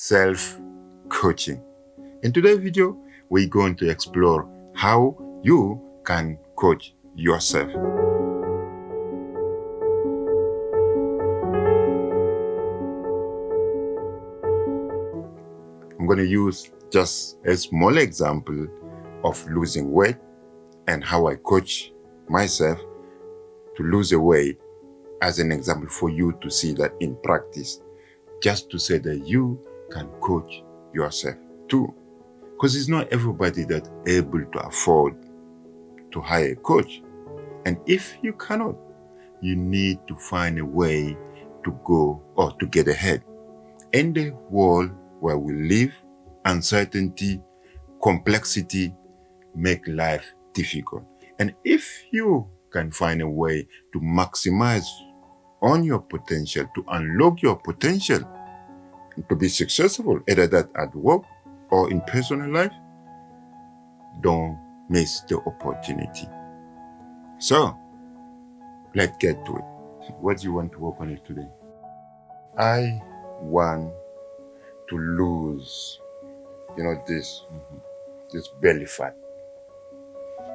self-coaching. In today's video, we're going to explore how you can coach yourself. I'm going to use just a small example of losing weight and how I coach myself to lose a weight as an example for you to see that in practice, just to say that you can coach yourself too. Because it's not everybody that able to afford to hire a coach. And if you cannot, you need to find a way to go or to get ahead. In the world where we live, uncertainty, complexity make life difficult. And if you can find a way to maximize on your potential, to unlock your potential, to be successful, either that at work or in personal life, don't miss the opportunity. So, let's get to it. What do you want to work on it today? I want to lose, you know, this, mm -hmm, this belly fat.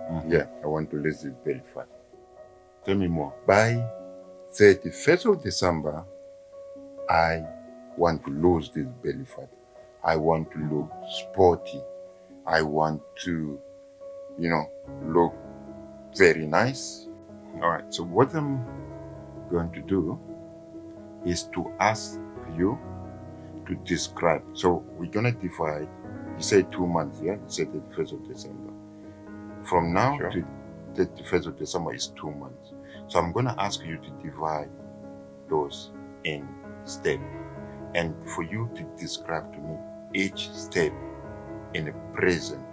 Mm -hmm. Yeah, I want to lose this belly fat. Tell me more. By 31st of December, I want to lose this belly fat. I want to look sporty. I want to, you know, look very nice. All right, so what I'm going to do is to ask you to describe. So we're going to divide, you say two months, yeah? You said the 1st of December. From now sure. to the 1st of December is two months. So I'm going to ask you to divide those in steps and for you to describe to me each step in the present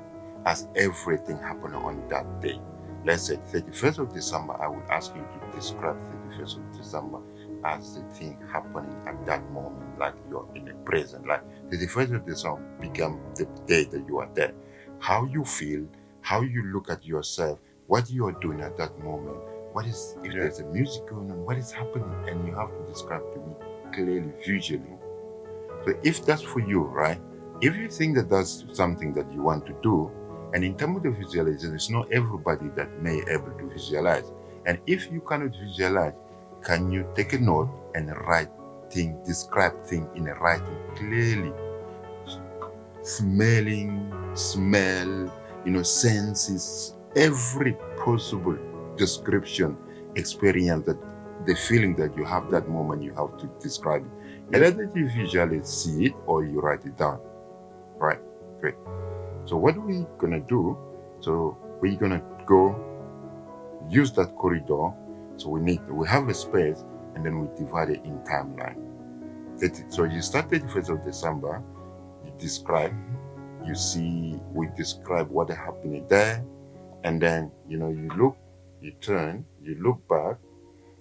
as everything happened on that day. Let's say 31st of December, I would ask you to describe 31st of December as the thing happening at that moment, like you're in the present, like 31st of December become the day that you are there. How you feel, how you look at yourself, what you are doing at that moment, what is, if yeah. there's a music going on, what is happening, and you have to describe to me clearly, visually, so if that's for you, right? If you think that that's something that you want to do, and in terms of visualization, it's not everybody that may able to visualize. And if you cannot visualize, can you take a note and write thing, describe thing in a writing clearly? Smelling, smell, you know, senses, every possible description, experience that the feeling that you have that moment, you have to describe it. Either that you visually see it or you write it down. Right, great. So what we're gonna do, so we're gonna go use that corridor. So we need, we have a space and then we divide it in timeline. So you start 31st of December, you describe, you see, we describe what happened there, and then, you know, you look, you turn, you look back,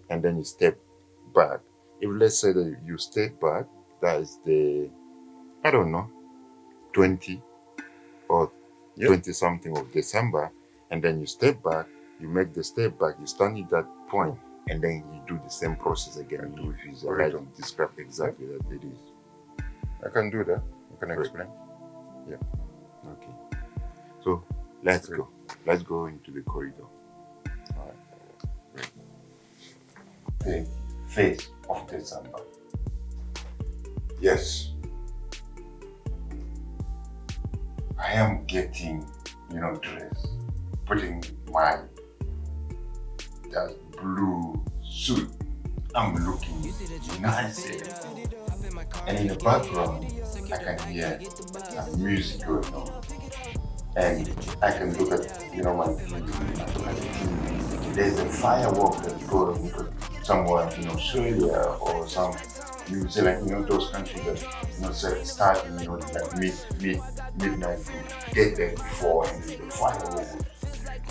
and then you step back if let's say that you step back, that is the, I don't know, 20 or yep. 20 something of December, and then you step back, you make the step back, you stand at that point, and then you do the same process again. And you visualize and describe exactly yep. that it is. I can do that. I can explain. Yeah. Okay. So let's Great. go. Let's go into the corridor. All right. Great. Thank. 5th of December. Yes, I am getting, you know, dress, putting my that blue suit. I'm looking nice. And in the background, I can hear music going on. And I can look at, you know, my TV. There's a firework that's going somewhere in Australia or some New Zealand, you know, those countries that, you know, start, you know, like mid, mid, midnight to get there before and the fireworks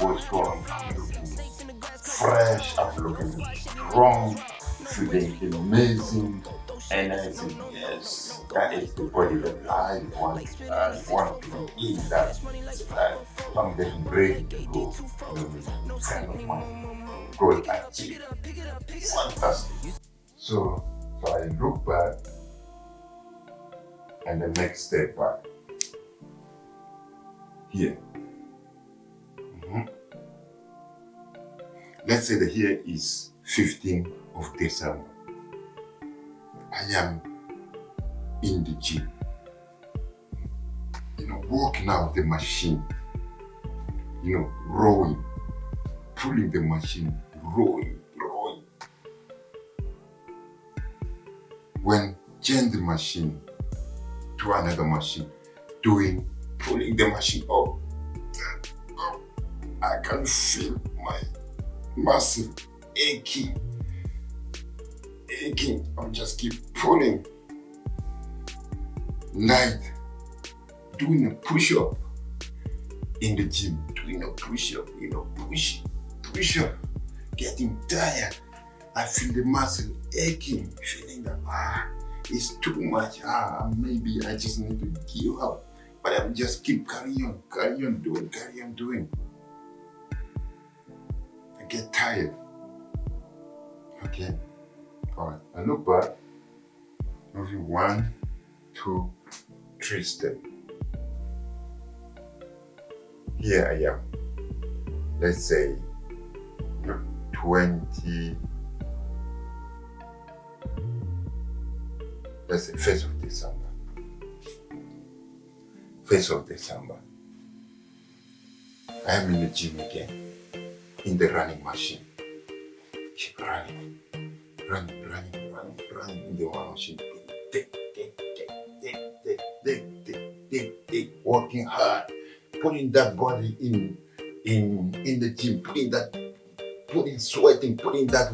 was. I'm looking fresh, I'm looking strong, feeling amazing. And I said, yes, that is the body that I want, I want to in that, that getting ready to go. You know, friend of mine good achieve. Fantastic. So, so I look back and the next step back. Here. Mhm. Let's say that here is 15th of December. I am in the gym. You know, working out the machine. You know, rowing, pulling the machine, rowing, rowing. When change the machine to another machine, doing, pulling the machine up. up. I can feel my muscle aching, aching. I just keep pulling. Night, doing a push-up in the gym, doing a push-up, you know, push, push-up, getting tired. I feel the muscle aching, feeling that ah, it's too much. Ah, maybe I just need to give up. But I just keep carrying on, carrying on doing, carrying on doing. I get tired. Okay. All right. I look back. Moving one, two, three step. Here I am. Let's say 20. Let's say first of December. First of December. I am in the gym again. In the running machine. Keep running. Running, running, running, running in the one machine. Tick, tick, tick, tick, tick, tick, tick, tick, tick. Working hard. Putting that body in in in the gym, putting that putting sweating, putting that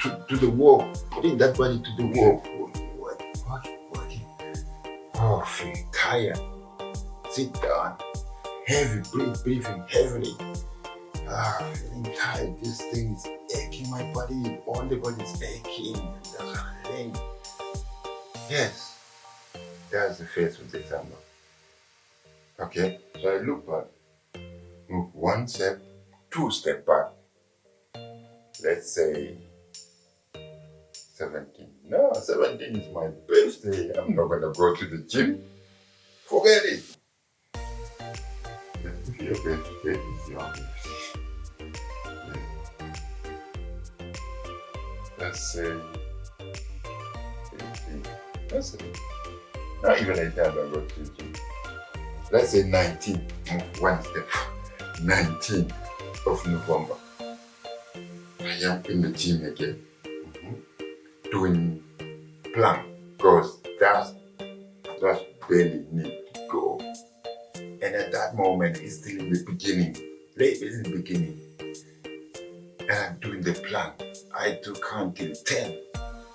to, to the wall, putting that body to the working, working, working. Oh, feel tired. Sit down. Heavy, breathe, breathing heavily. Ah, feeling tired. This thing is aching my body. All the body is aching. Thing. Yes, that's the first of December. Okay, so I look back, move one step, two step back. Let's say 17. No, 17 is my birthday. I'm not gonna go to the gym. Forget it. If your birthday is Let's say 18. That's it. Not even 18, I don't go to the gym. Let's say 19. Move one step. 19 of November. I am in the gym again. Mhm. Doing plank because that's that's barely need to go. And at that moment, it's still in the beginning. Late in the beginning. And I'm doing the plank. I do count till 10.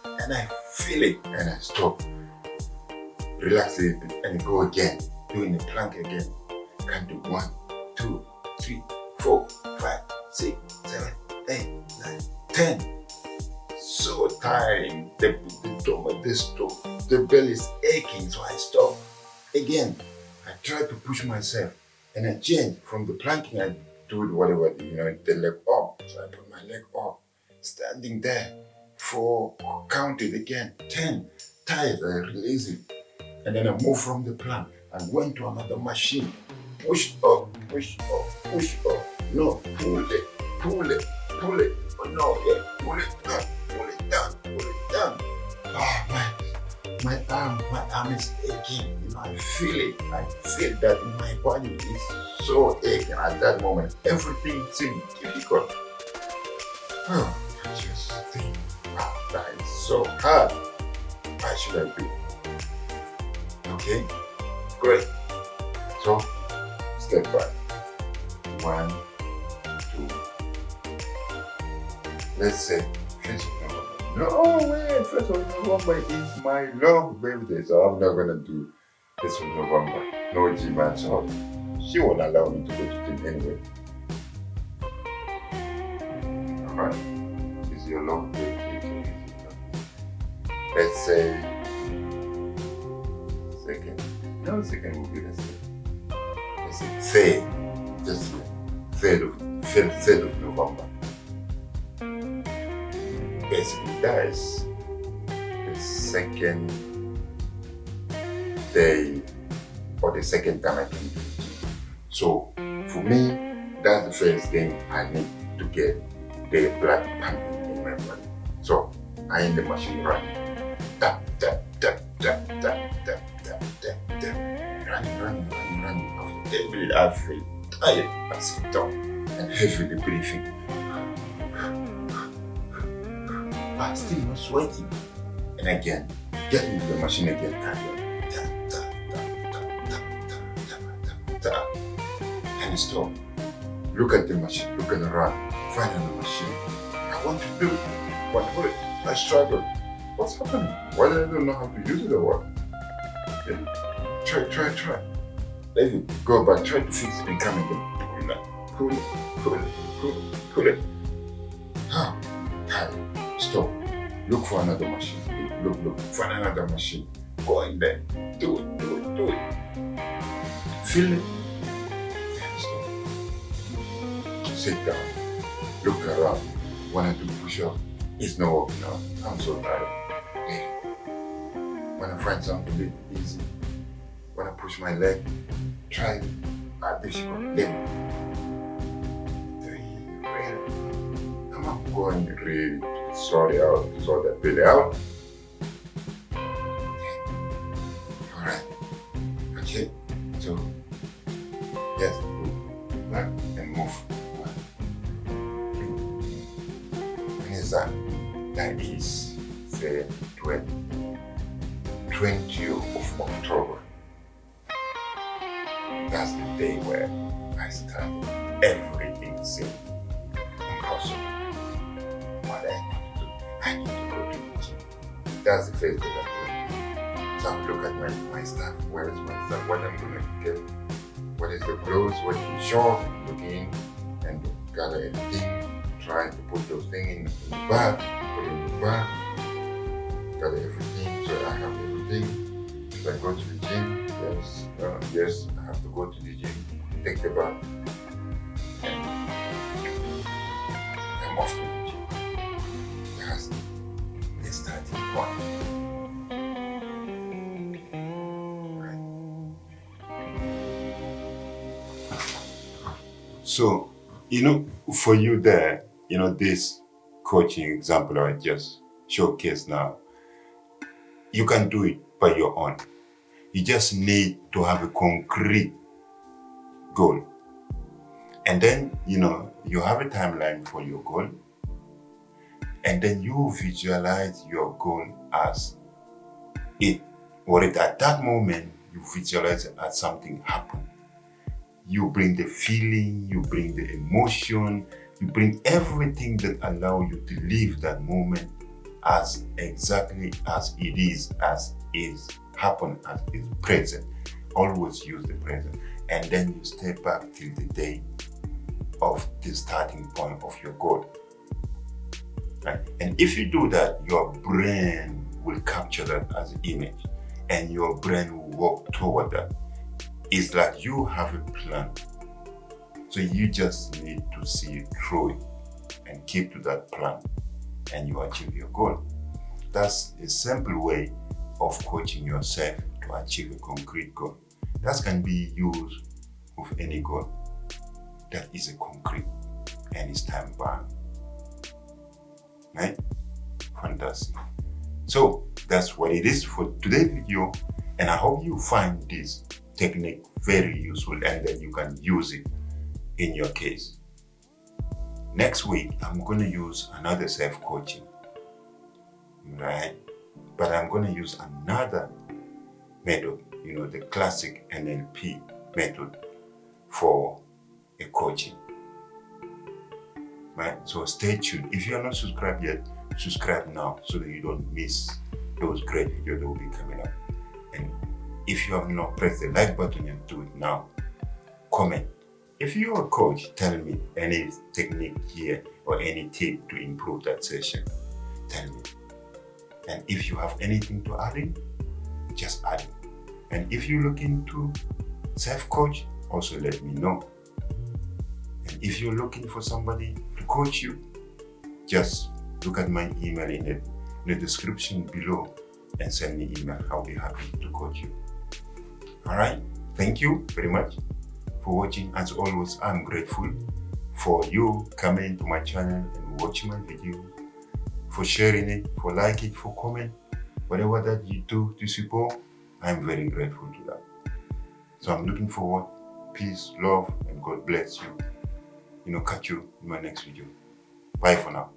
And I feel it. And I stop. Relax a little bit and go again. Doing the plank again. Can do one, two, three, four, five, six, seven, eight, nine, ten. So tiring. The the stomach, the stomach, the belly is aching, so I stop. Again, I try to push myself and I change from the planking. I do it whatever you know, the leg up. So I put my leg up, standing there. Four, count it again. Ten. Tired, I release it. And then I move from the plank. I went to another machine. Push up, push up, push up. No, pull it, pull it, pull it. Oh, no, yeah, pull it down, pull it down, pull it down. Oh, my, my arm, my arm is aching. You know, I feel it. I feel that my body is so aching at that moment. Everything seems difficult. Oh, I just think, wow, that is so hard. Why should I do? Okay, great. So, step back. One, Let's say first of November. No way, first of November is my long birthday, so I'm not gonna do first of November. No gym at all. She won't allow me to go to gym anyway. Alright. It's your long birthday. Let's say second. No, second will be the same. Let's say third. Just third of third, third of November. Basically, is the second day or the second time I can do it. So for me, that's the first thing I need to get the blood pumping in my body. So I in the machine running. Tap, tap, tap, tap, tap, tap, tap, tap, tap. Running, running, running, running. After 10 minutes, I feel tired. Sit down and heavily breathing. but still not sweating. And again, get into the machine again, And And stop. Look at the machine, look at the run, find another machine. I want to do it, but what? I struggle. What's happening? Why do I don't know how to use it or what? Okay. Try, try, try. Let it go back, try to fix it and come again. Pull it, pull it, pull it, pull it. Stop. Look for another machine. Look, look, look. Find another machine. Go in there. Do it, do it, do it. Feel it. Stop. Sit down. Look around. To do push up. It's not working out. I'm so tired. Hey. When I find something easy, I push my leg, try it. At this one. Really. Come on, go and really out, sort that bit out. Alright. Okay. So, yes, move and move. When is that? That is the 20, 20 of October. That's the day where I started everything That's the first thing I'm doing. So I look at my, my stuff, where is my stuff, what I'm gonna get, what is the clothes, what the short, looking and gather everything, trying to put those things in, in the bag, put it in the bag, gather everything, so I have everything. If I go to the gym, yes, uh, yes, I have to go to the gym, take the bag, and I'm off So, you know, for you there, you know, this coaching example I just showcased now, you can do it by your own. You just need to have a concrete goal. And then, you know, you have a timeline for your goal. And then you visualize your goal as it, or it at that moment, you visualize it as something happened. You bring the feeling, you bring the emotion, you bring everything that allow you to live that moment as exactly as it is, as is happen, as is present. Always use the present. And then you step back till the day of the starting point of your goal. Right? And if you do that, your brain will capture that as an image and your brain will work toward that. It's that you have a plan. So you just need to see through it and keep to that plan and you achieve your goal. That's a simple way of coaching yourself to achieve a concrete goal. That can be used with any goal that is a concrete and is time bound. Right? Fantastic. So that's what it is for today's video and I hope you find this technique very useful and then you can use it in your case. Next week, I'm going to use another self-coaching, right? But I'm going to use another method, you know, the classic NLP method for a coaching, right? So stay tuned. If you are not subscribed yet, subscribe now so that you don't miss those great videos that will be coming up. And if you have not pressed the like button and do it now, comment if you're a coach, tell me any technique here or any tip to improve that session. Tell me. And if you have anything to add in, just add it. And if you're looking to self-coach, also let me know. And if you're looking for somebody to coach you, just look at my email in the, in the description below and send me email. I'll be happy to coach you. All right. Thank you very much for watching. As always, I'm grateful for you coming to my channel and watching my video, for sharing it, for liking for comment, whatever that you do to support, I'm very grateful to that. So I'm looking forward. Peace, love, and God bless you. You know, catch you in my next video. Bye for now.